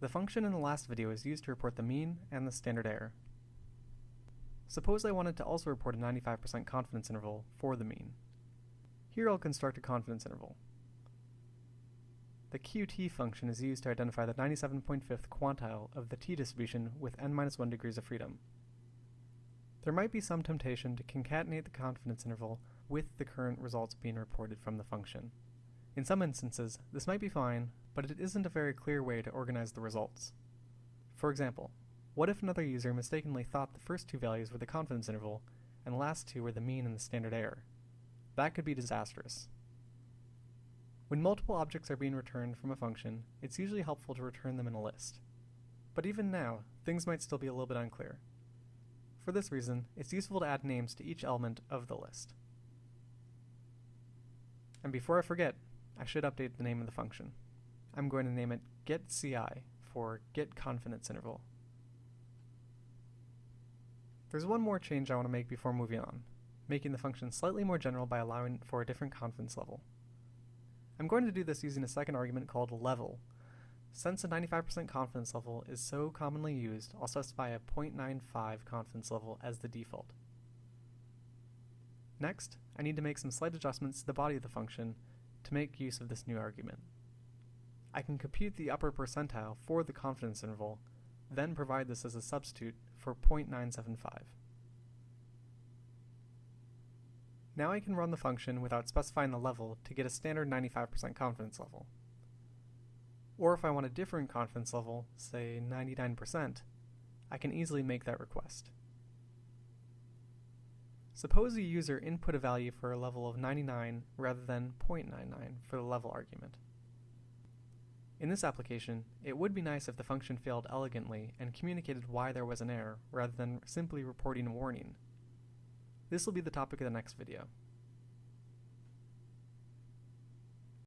The function in the last video is used to report the mean and the standard error. Suppose I wanted to also report a 95% confidence interval for the mean. Here I'll construct a confidence interval. The QT function is used to identify the 97.5th quantile of the t-distribution with n-1 degrees of freedom. There might be some temptation to concatenate the confidence interval with the current results being reported from the function. In some instances, this might be fine, but it isn't a very clear way to organize the results. For example, what if another user mistakenly thought the first two values were the confidence interval, and the last two were the mean and the standard error? That could be disastrous. When multiple objects are being returned from a function, it's usually helpful to return them in a list. But even now, things might still be a little bit unclear. For this reason, it's useful to add names to each element of the list. And before I forget, I should update the name of the function. I'm going to name it getCI for get confidence interval. There's one more change I want to make before moving on, making the function slightly more general by allowing for a different confidence level. I'm going to do this using a second argument called level. Since a 95% confidence level is so commonly used, I'll specify a 0.95 confidence level as the default. Next, I need to make some slight adjustments to the body of the function to make use of this new argument. I can compute the upper percentile for the confidence interval, then provide this as a substitute for 0.975. Now I can run the function without specifying the level to get a standard 95% confidence level. Or if I want a different confidence level, say 99%, I can easily make that request. Suppose a user input a value for a level of 99 rather than 0.99 for the level argument. In this application, it would be nice if the function failed elegantly and communicated why there was an error rather than simply reporting a warning. This will be the topic of the next video.